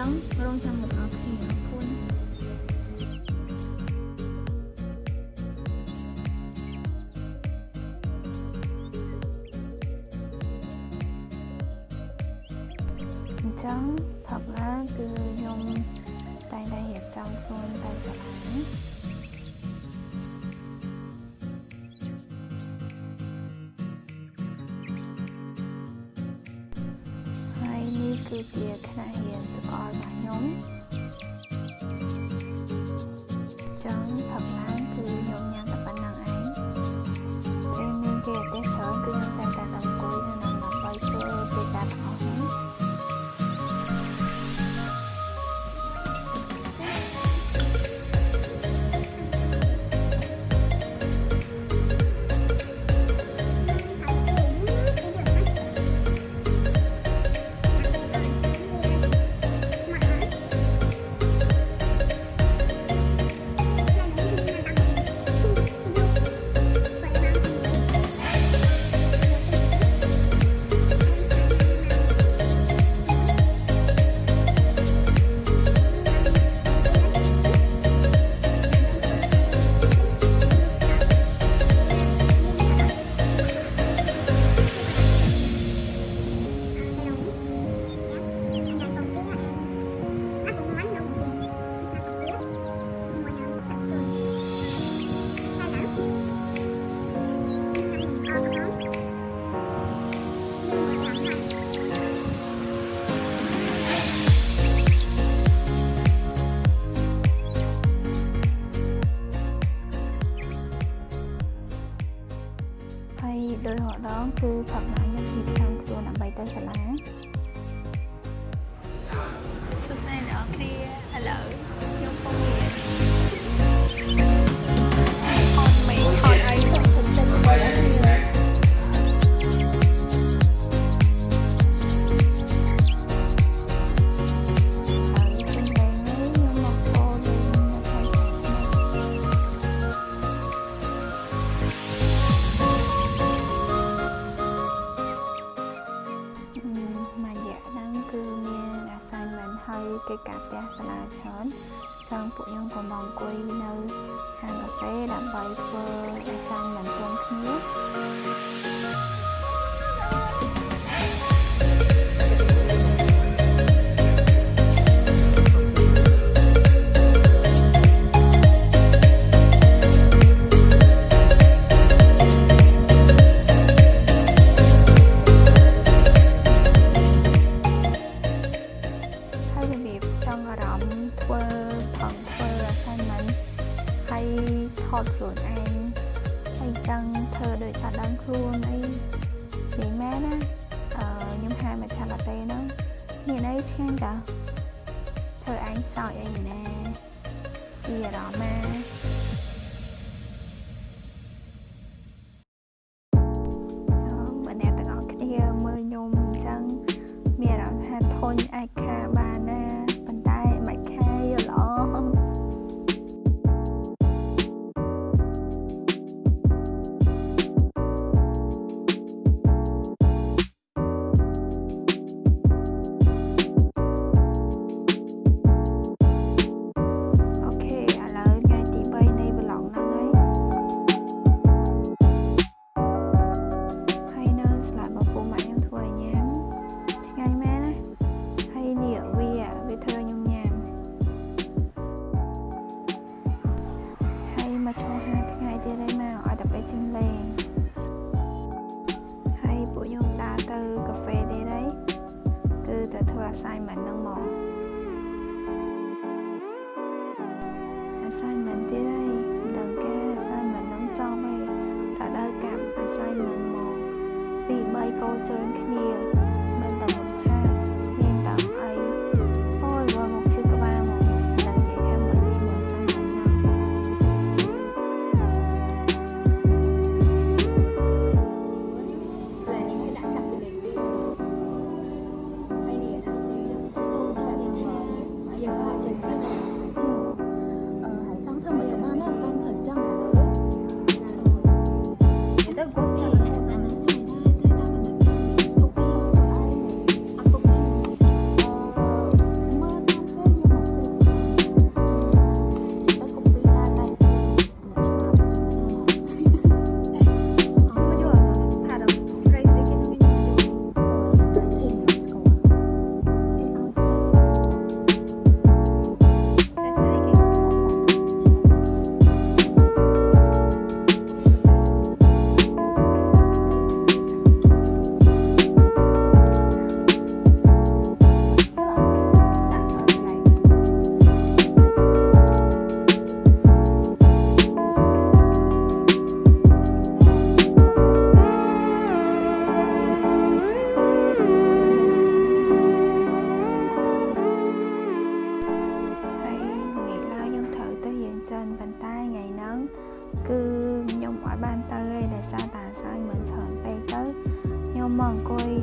ចឹងរងចាំមកអរគុណអរគុណអញ្ចឹងផកឡាគឺខ្ញុំតែងតែរៀបចំខ្លួនតែស្រឡាញ់ គឺជាខ្នះហៀនសកលរបស់ខ្ញុំចង់ផឹកណា 吃ธอ ការផ្ទះសាលាច្រើនចង់ពួកខ្ញុំក៏មកអង្គុយនៅហាងកាហ្វេដើម្បីធ្វើឲ្យសាំងមិនចង់គ្នា ខ្លួនអីនិយាយមែនណាអឺខ្ញុំហាមកឆាឡាតេហ្នឹងមានអីឆ្ងាញ់តាធ្វើឯងសោចអីណាជារ៉ូម៉ា មែនទេហើយដល់ការអាសាយមិននឹងចប់ឯងរដូវកម្មអាសាយមិនមកពី3កោជើងគ្នា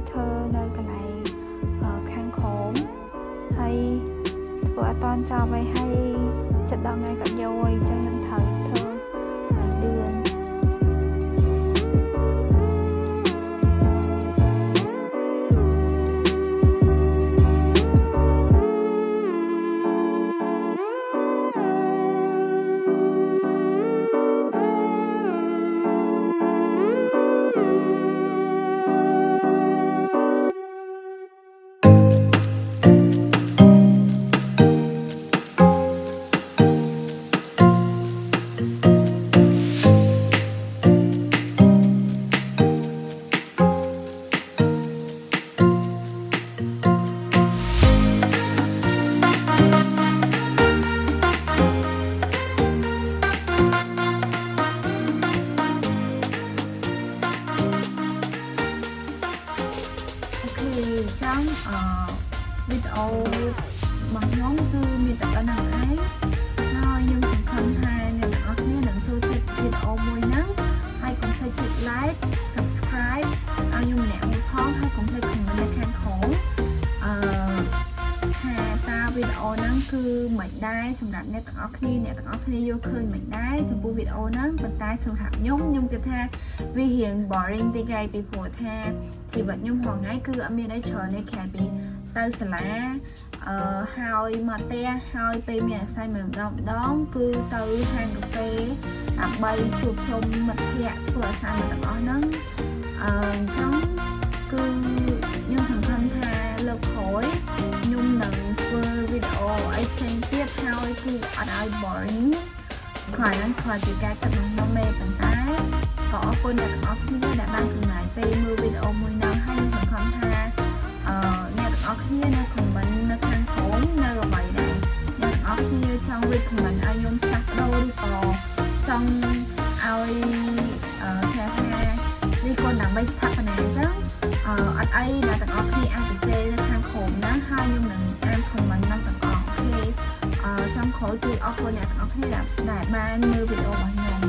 ធ្វើនៅកន្លែងអឺខាងក្រោមហើយធ្វើអត់តាន់ចប់ហើយហើយចិត្តដល់ថ្ងៃគាត់យកអញ្ចឹង គឺមិនដែរសម្រាប់អ្នកទាំងអស់គ្នាអ្នកទាំងអស់គ្នាយកឃើញមិនដែរចំពោះវីដេអូហ្នឹងប៉ុន្តែសម្រាប់ខ្ញុំខ្ញុំគិតថាវារៀង boring តិចឯងពីព្រោះថាជីវិតខ្ញុំហងៃគឺអត់មានអីច្រើនទេក្រៅពីទៅសាលាអឺហើយមកផ្ទះហើយពេលមានអាស័យមួយម្ដងម្ដងគឺទៅហាងកាហ្វេដើម្បីជួបជុំមិត្តភ័ក្តិធ្វើអាស័យមកទាំងអស់ហ្នឹងអឺអញ្ចឹងគឺខ្ញុំសង្ឃឹមថាលើកក្រោយខ្ញុំនឹង ធ្វើវីដេអូអីផ្សេងទៀតហើយគឺអត់ឲ្យ boring គ្រាន់ហ្នឹងគ្រាន់ជាការគិតរបស់ខ្ញុំទេប៉ុន្តែក៏អរគុណអ្នកទាំងអស់គ្នាដែលបានចំណាយពេលមើលវីដេអូមួយហ្នឹងហើយខ្ញុំសង្ឃឹមថាអឺអ្នកទាំងអស់គ្នានៅ comment នៅខាងក្រោមនៅអ្វីដែរអ្នកទាំងអស់គ្នាចង់ recommend ឲ្យខ្ញុំផ្លាស់ប្ដូរឬក៏ចង់ឲ្យអឺថាថារីកូនដើម្បីស្ថាបនាអញ្ចឹងអឺអត់អីអ្នកទាំងអស់គ្នាអាច ក្រោយគឺអរគុណអ្នកទាំងអស់គ្នាដែលដែលបានមើលវីដេអូរបស់ខ្ញុំ